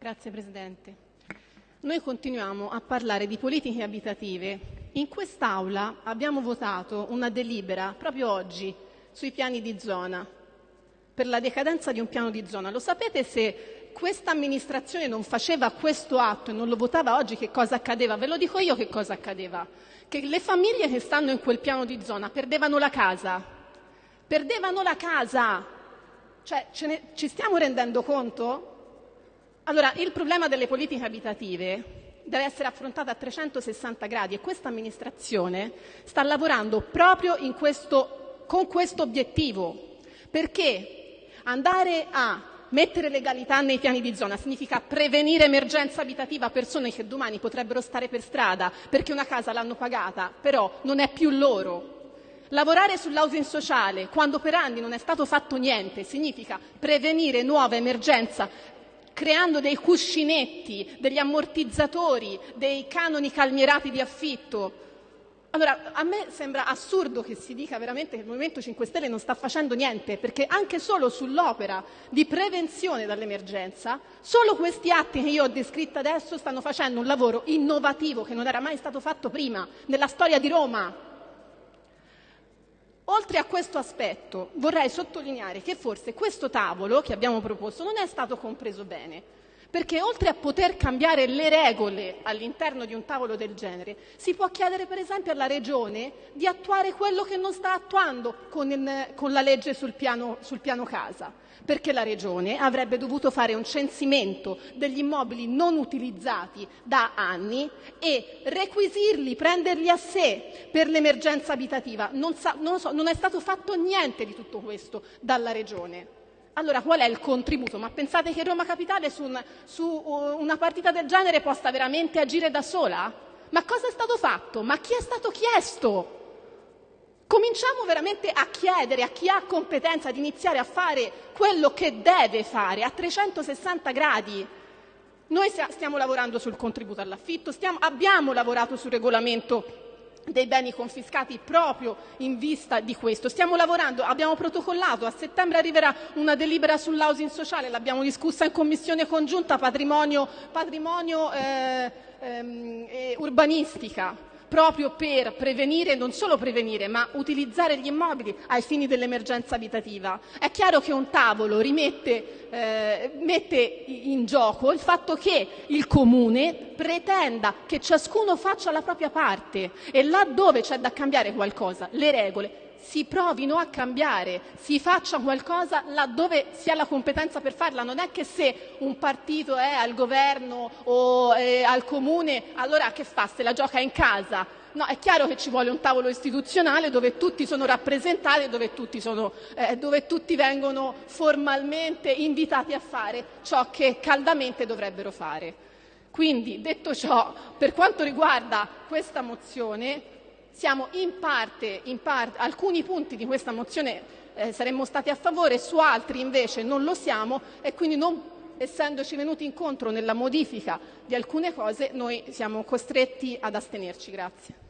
Grazie Presidente. Noi continuiamo a parlare di politiche abitative. In quest'Aula abbiamo votato una delibera proprio oggi sui piani di zona, per la decadenza di un piano di zona. Lo sapete se questa amministrazione non faceva questo atto e non lo votava oggi che cosa accadeva? Ve lo dico io che cosa accadeva. Che le famiglie che stanno in quel piano di zona perdevano la casa. Perdevano la casa. Cioè, ne, ci stiamo rendendo conto? Allora, il problema delle politiche abitative deve essere affrontato a 360 gradi e questa amministrazione sta lavorando proprio questo, con questo obiettivo. Perché andare a mettere legalità nei piani di zona significa prevenire emergenza abitativa a persone che domani potrebbero stare per strada perché una casa l'hanno pagata, però non è più loro. Lavorare sull'housing sociale quando per anni non è stato fatto niente significa prevenire nuova emergenza creando dei cuscinetti, degli ammortizzatori, dei canoni calmierati di affitto. Allora, a me sembra assurdo che si dica veramente che il Movimento 5 Stelle non sta facendo niente, perché anche solo sull'opera di prevenzione dall'emergenza, solo questi atti che io ho descritto adesso stanno facendo un lavoro innovativo che non era mai stato fatto prima nella storia di Roma. Oltre a questo aspetto vorrei sottolineare che forse questo tavolo che abbiamo proposto non è stato compreso bene, perché oltre a poter cambiare le regole all'interno di un tavolo del genere, si può chiedere per esempio alla Regione di attuare quello che non sta attuando con, il, con la legge sul piano, sul piano casa perché la Regione avrebbe dovuto fare un censimento degli immobili non utilizzati da anni e requisirli, prenderli a sé per l'emergenza abitativa. Non, sa, non, so, non è stato fatto niente di tutto questo dalla Regione. Allora qual è il contributo? Ma pensate che Roma Capitale su, un, su una partita del genere possa veramente agire da sola? Ma cosa è stato fatto? Ma chi è stato chiesto? Cominciamo veramente a chiedere a chi ha competenza di iniziare a fare quello che deve fare a 360 gradi. Noi stiamo lavorando sul contributo all'affitto, stiamo, abbiamo lavorato sul regolamento dei beni confiscati proprio in vista di questo. Stiamo lavorando, abbiamo protocollato, a settembre arriverà una delibera sull'housing sociale, l'abbiamo discussa in commissione congiunta patrimonio, patrimonio eh, ehm, eh, urbanistica proprio per prevenire, non solo prevenire, ma utilizzare gli immobili ai fini dell'emergenza abitativa. È chiaro che un tavolo eh, mette in gioco il fatto che il comune pretenda che ciascuno faccia la propria parte e laddove c'è da cambiare qualcosa, le regole si provino a cambiare, si faccia qualcosa laddove si ha la competenza per farla. Non è che se un partito è al governo o al comune, allora che fa? Se la gioca in casa. No, è chiaro che ci vuole un tavolo istituzionale dove tutti sono rappresentati dove tutti, sono, eh, dove tutti vengono formalmente invitati a fare ciò che caldamente dovrebbero fare. Quindi, detto ciò, per quanto riguarda questa mozione, siamo in parte, in parte, alcuni punti di questa mozione eh, saremmo stati a favore, su altri invece non lo siamo e quindi non essendoci venuti incontro nella modifica di alcune cose noi siamo costretti ad astenerci. Grazie.